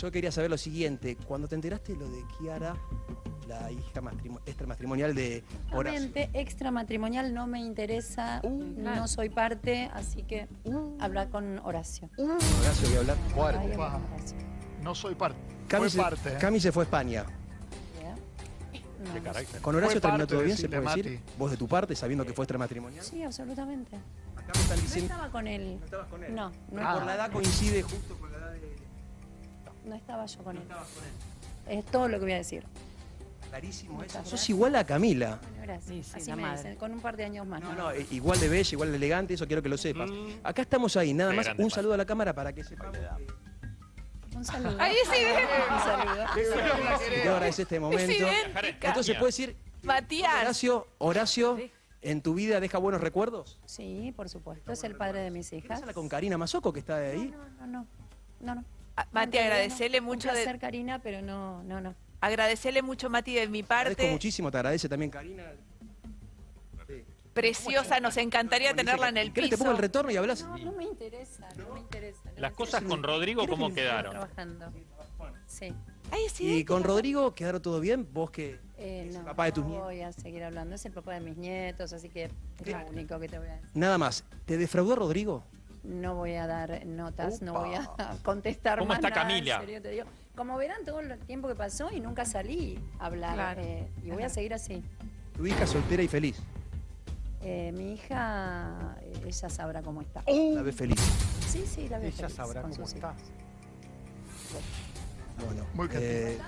Yo quería saber lo siguiente. Cuando te enteraste de lo de Kiara, la hija matrimo- extramatrimonial de Horacio. Realmente extramatrimonial no me interesa, no soy parte, así que habla con Horacio. Horacio, voy a hablar. Fuerte. No soy parte. Cami, Fue se, parte. ¿eh? Cami se fue a España. ¿Ya? No, Qué no carácter. ¿Con Horacio terminó todo bien, se puede decir? ¿Vos de tu parte, sabiendo que fue extramatrimonial? Sí, absolutamente. Acá me están No diciendo... estaba con él. No estabas con él. No, no, Ah. Por la edad coincide justo con la edad de... no estaba yo con No él. estabas con él. Es todo lo que voy a decir. Clarísimo eso. Sos igual a Camila. Bueno, gracias. Sí, sí, Así la me madre. dicen, con un par de años más. No, no, eh, igual de bella, igual de elegante, eso quiero que lo sepas. Mm. Acá estamos ahí, nada Qué más grande, un saludo a la cámara para que sepamos que Un saludo. Ahí sí, Un saludo. te quiero agradecer este momento. idéntica. Entonces, ¿puedes decir, Matías. Horacio, Horacio, en tu vida deja buenos recuerdos? Sí, por supuesto. Es el padre de mis ¿Querés hijas. hablar con Karina Mazoco, que está de ahí? No, no, no. No, no. Mati, no. Un mucho placer, de, Karina, pero no, no, no. agradecele mucho, Mati, de mi Agradezco parte. muchísimo, te agradece también Karina. Sí. Preciosa, nos encantaría tenerla en el ¿Querés te piso. pongo el retorno y hablas? No, no me interesa, no me interesa. no Las me cosas interesa. con Rodrigo, ¿cómo quedaron? trabajando. Sí. Ay, sí. Y con Rodrigo, ¿quedaron todo bien? Vos que Eh, es el no, papá de tus no nietos. voy a seguir hablando. Es el papá de mis nietos, así que es lo único que te voy a decir. Nada más, ¿te defraudó Rodrigo? No voy a dar notas, no voy a contestar ¿Cómo más está nada, Camila? en serio te digo. Como verán todo el tiempo que pasó y nunca salí a hablar. Claro. eh, y voy a seguir así. Tu hija soltera y feliz. Eh, mi hija, eh, ella sabrá cómo está. La ves feliz. Sí, sí, la Ella feliz sabrá con cómo hijos. Bueno, Muy eh.